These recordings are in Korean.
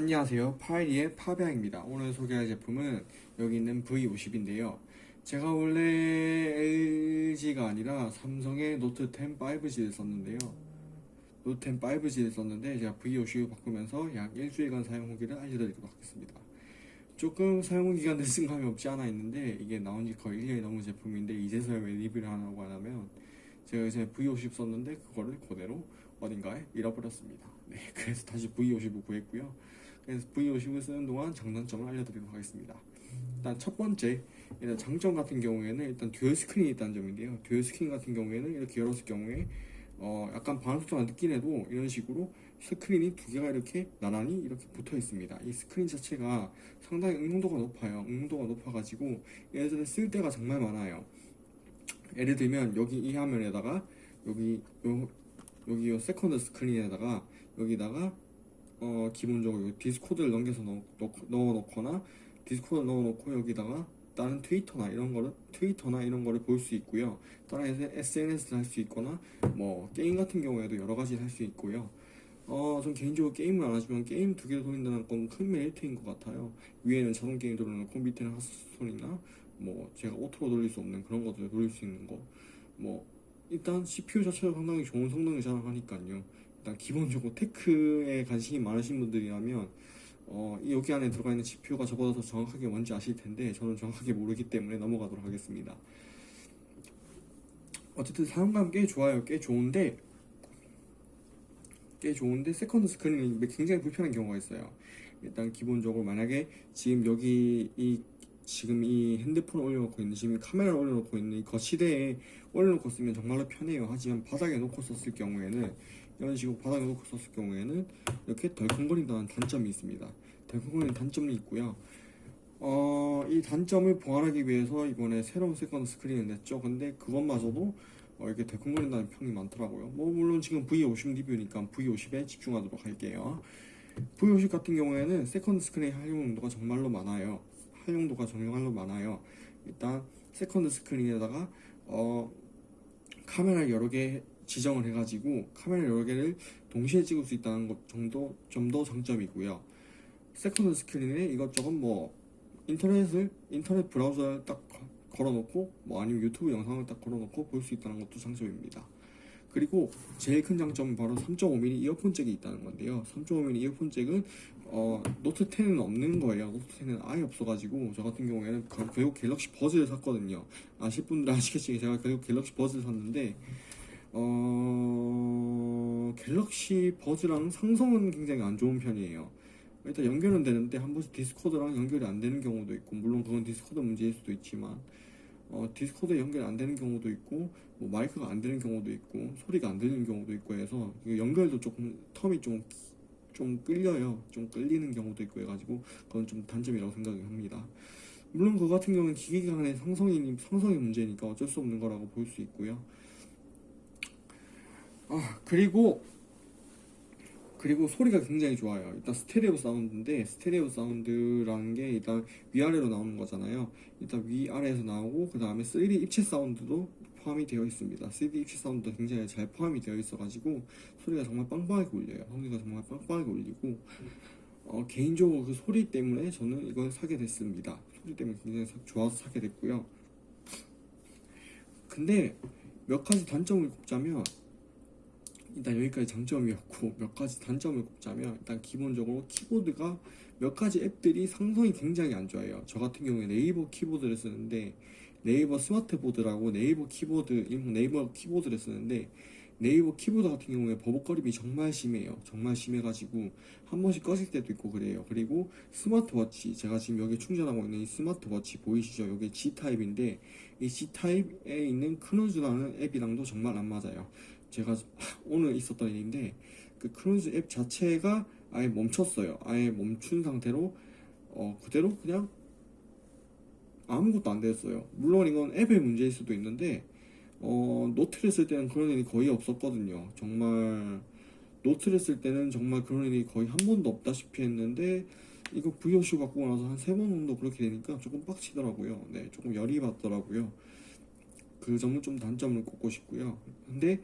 안녕하세요. 파이리의 파비앙입니다. 오늘 소개할 제품은 여기 있는 V50인데요. 제가 원래 LG가 아니라 삼성의 노트10 5G를 썼는데요. 노트10 5G를 썼는데 제가 V50 바꾸면서 약 일주일간 사용 후기를 알려드리도록 하겠습니다. 조금 사용 기간 늦은 감이 없지 않아 있는데 이게 나온 지 거의 1년이 넘은 제품인데 이제서야 왜 리뷰를 하라고 하냐면 제가 이제 V50 썼는데 그거를 그대로 어딘가에 잃어버렸습니다. 네 그래서 다시 V50을 구했고요 V50을 쓰는 동안 장단점을 알려드리도록 하겠습니다. 일단 첫 번째 일단 장점 같은 경우에는 일단 듀얼 스크린이 있다는 점인데요. 듀얼 스크린 같은 경우에는 이렇게 열었을 경우에 어 약간 반응 속도가 늦긴 해도 이런 식으로 스크린이 두 개가 이렇게 나란히 이렇게 붙어 있습니다. 이 스크린 자체가 상당히 응용도가 높아요. 응용도가 높아가지고 얘들을 쓸 때가 정말 많아요. 예를 들면 여기 이 화면에다가 여기 요 여기 요 세컨드 스크린에다가 여기다가 어 기본적으로 디스코드를 넘겨서 넣, 넣어 놓거나 디스코드 넣어 놓고 여기다가 다른 트위터나 이런 거를 트위터나 이런 거를 볼 수 있고요. 다른 SNS를 할 수 있거나 뭐 게임 같은 경우에도 여러 가지를 할 수 있고요. 어, 전 개인적으로 게임을 안 하지만 게임 두 개를 돌린다는 건 큰 메리트인 것 같아요. 위에는 자동 게임 돌려놓고 밑에는 하스스톤이나 뭐 제가 오토로 돌릴 수 없는 그런 것들을 돌릴 수 있는 거 뭐 일단 CPU 자체가 상당히 좋은 성능을 자랑하니까요 일단 기본적으로 테크에 관심이 많으신 분들이라면 어, 여기 안에 들어가 있는 저보다 더 정확하게 뭔지 아실 텐데 저는 정확하게 모르기 때문에 넘어가도록 하겠습니다. 어쨌든 사용감 꽤 좋아요. 꽤 좋은데 꽤 좋은데 세컨드 스크린이 굉장히 불편한 경우가 있어요. 일단 기본적으로 만약에 지금 여기 이 지금 이 핸드폰을 올려놓고 있는 지금 카메라를 올려놓고 있는 이 거치대에 올려놓고 쓰면 정말로 편해요. 하지만 바닥에 놓고 썼을 경우에는 이런 식으로 바닥에 놓고 썼을 경우에는 이렇게 덜컹거린다는 단점이 있습니다. 덜컹거리는 단점이 있고요. 어, 이 단점을 보완하기 위해서 이번에 새로운 세컨드 스크린을 냈죠. 근데 그것마저도 어, 이렇게 덜컹거린다는 평이 많더라고요. 뭐 물론 지금 V50 리뷰니까 V50에 집중하도록 할게요. V50 같은 경우에는 세컨드 스크린 활용도가 정말로 많아요 활용도가 정말로 많아요. 일단 세컨드 스크린에다가 어, 카메라 여러 개 지정을 해가지고 카메라 여러 개를 동시에 찍을 수 있다는 것 정도 좀 더 장점이고요. 세컨드 스크린에 이것저것 뭐 인터넷을 인터넷 브라우저를 딱 걸어놓고 뭐 아니면 유튜브 영상을 딱 걸어놓고 볼 수 있다는 것도 장점입니다. 그리고 제일 큰 장점은 바로 3.5mm 이어폰 잭이 있다는 건데요. 3.5mm 이어폰 잭은 어, 노트 10은 없는 거예요. 노트 10은 아예 없어가지고 저 같은 경우에는 결국 갤럭시 버즈를 샀거든요. 아실 분들 아시겠지만 제가 결국 갤럭시 버즈를 샀는데 어... 갤럭시 버즈랑 상성은 굉장히 안 좋은 편이에요. 일단 연결은 되는데 한 번씩 디스코드랑 연결이 안 되는 경우도 있고 물론 그건 디스코드 문제일 수도 있지만 어, 디스코드 연결 안 되는 경우도 있고 뭐 마이크가 안 되는 경우도 있고 소리가 안 들리는 경우도 있고 해서 연결도 조금 텀이 좀, 좀 끌려요. 좀 끌리는 경우도 있고 해가지고 그건 좀 단점이라고 생각을 합니다. 물론 그 같은 경우는 기계 간의 상성이, 상성의 문제니까 어쩔 수 없는 거라고 볼 수 있고요. 아 그리고 그리고 소리가 굉장히 좋아요. 일단 스테레오 사운드인데 스테레오 사운드라는 게 일단 위아래로 나오는 거잖아요. 일단 위아래에서 나오고 그 다음에 3D 입체 사운드도 포함이 되어 있습니다. 3D 입체 사운드도 굉장히 잘 포함이 되어 있어 가지고 소리가 정말 빵빵하게 울려요. 소리가 정말 빵빵하게 울리고 어, 개인적으로 그 소리 때문에 저는 이걸 사게 됐습니다. 소리 때문에 굉장히 좋아서 사게 됐고요. 근데 몇 가지 단점을 꼽자면 일단 여기까지 장점이었고 몇 가지 단점을 꼽자면 일단 기본적으로 키보드가 몇 가지 앱들이 상성이 굉장히 안 좋아요. 저 같은 경우에 네이버 키보드를 쓰는데 네이버 스마트보드라고 네이버 키보드 네이버 키보드를 쓰는데 네이버 키보드 같은 경우에 버벅거림이 정말 심해요. 정말 심해가지고 한 번씩 꺼질 때도 있고 그래요. 그리고 스마트워치 제가 지금 여기 충전하고 있는 이 스마트워치 보이시죠? 여기 G타입인데 이 G타입에 있는 크루즈라는 앱이랑도 정말 안 맞아요. 제가 오늘 있었던 일인데 그 크루즈 앱 자체가 아예 멈췄어요. 아예 멈춘 상태로 어 그대로 그냥 아무것도 안 됐어요. 물론 이건 앱의 문제일 수도 있는데 어 노트를 쓸 때는 그런 일이 거의 없었거든요. 정말 노트를 쓸 때는 정말 그런 일이 거의 한 번도 없다시피 했는데 이거 V50 바꾸고 나서 한 세 번 정도 그렇게 되니까 조금 빡치더라고요. 네 조금 열이 받더라고요. 그 점은 좀 단점을 꼽고 싶고요. 근데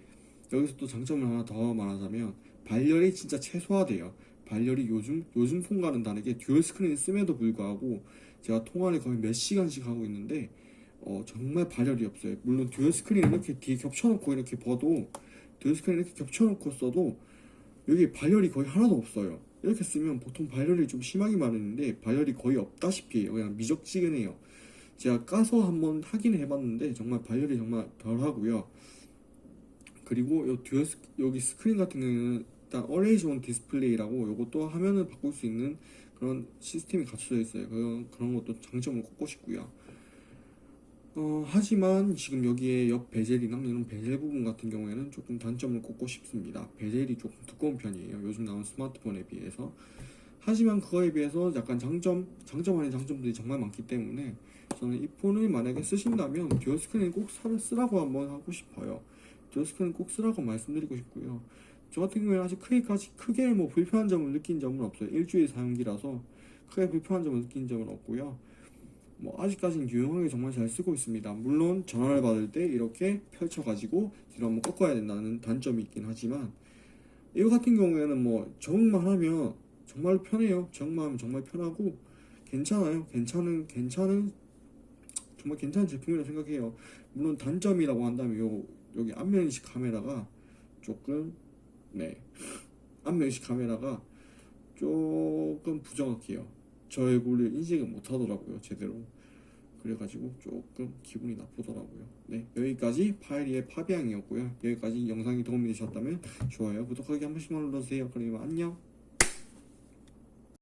여기서 또 장점을 하나 더 말하자면 발열이 진짜 최소화돼요 발열이 요즘 요즘 폰과는 다르게 듀얼 스크린을 씀에도 불구하고 제가 통화를 거의 몇 시간씩 하고 있는데 어, 정말 발열이 없어요. 물론 듀얼 스크린 이렇게 뒤에 겹쳐놓고 이렇게 봐도 듀얼 스크린 이렇게 겹쳐놓고 써도 여기 발열이 거의 하나도 없어요. 이렇게 쓰면 보통 발열이 좀 심하기 마련인데 발열이 거의 없다시피 해요. 그냥 미적지근해요. 제가 까서 한번 확인을 해봤는데 정말 발열이 정말 덜하고요. 그리고 요 듀얼 스, 여기 스크린 같은 경우는 일단 어레이션 디스플레이라고 요것도 화면을 바꿀 수 있는 그런 시스템이 갖춰져 있어요. 그런 그런 것도 장점을 꼽고 싶고요. 어, 하지만 지금 여기에 옆 베젤이나 이런 베젤 부분 같은 경우에는 조금 단점을 꼽고 싶습니다. 베젤이 조금 두꺼운 편이에요. 요즘 나온 스마트폰에 비해서. 하지만 그거에 비해서 약간 장점, 장점 아닌 장점들이 정말 많기 때문에 저는 이 폰을 만약에 쓰신다면 듀얼 스크린 꼭 사- 쓰라고 한번 하고 싶어요. 듀얼 스크린 꼭 쓰라고 말씀드리고 싶고요. 저 같은 경우에는 아직 크게까지 크게 뭐 불편한 점을 느낀 점은 없어요. 일주일 사용기라서 크게 불편한 점을 느낀 점은 없고요. 뭐 아직까지는 유용하게 정말 잘 쓰고 있습니다. 물론 전화를 받을 때 이렇게 펼쳐 가지고 뒤로 한번 꺾어야 된다는 단점이 있긴 하지만 이거 같은 경우에는 뭐 적응만 하면 정말 편해요. 적응만 하면 정말 편하고 괜찮아요. 괜찮은 괜찮은 정말 괜찮은 제품이라고 생각해요. 물론 단점이라고 한다면 요 여기 안면인식 카메라가 조금 네 안면인식 카메라가 조금 부정확해요. 저 얼굴을 인식을 못 하더라고요, 제대로. 그래가지고 조금 기분이 나쁘더라고요. 네, 여기까지 파이리의 파비앙이었고요. 여기까지 영상이 도움이 되셨다면 좋아요, 구독하기 한 번씩만 눌러주세요. 그러면 안녕.